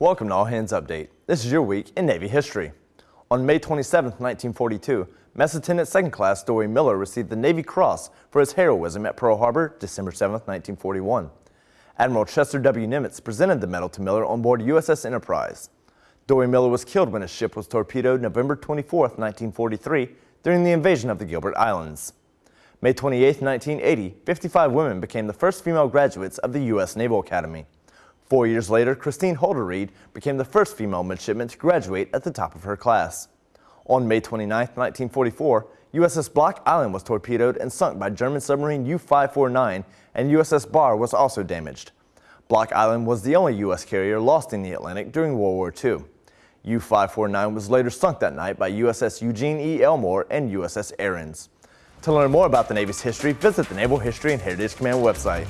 Welcome to All Hands Update. This is your week in Navy history. On May 27, 1942, Mess Attendant 2nd Class Dorie Miller received the Navy Cross for his heroism at Pearl Harbor, December 7, 1941. Admiral Chester W. Nimitz presented the medal to Miller on board USS Enterprise. Dorie Miller was killed when his ship was torpedoed November 24, 1943, during the invasion of the Gilbert Islands. May 28, 1980, 55 women became the first female graduates of the U.S. Naval Academy. Four years later, Kristine Holderied became the first female midshipman to graduate at the top of her class. On May 29, 1944, USS Block Island was torpedoed and sunk by German submarine U-549 and USS Barr was also damaged. Block Island was the only U.S. carrier lost in the Atlantic during World War II. U-549 was later sunk that night by USS Eugene E. Elmore and USS Ahrens. To learn more about the Navy's history, visit the Naval History and Heritage Command website.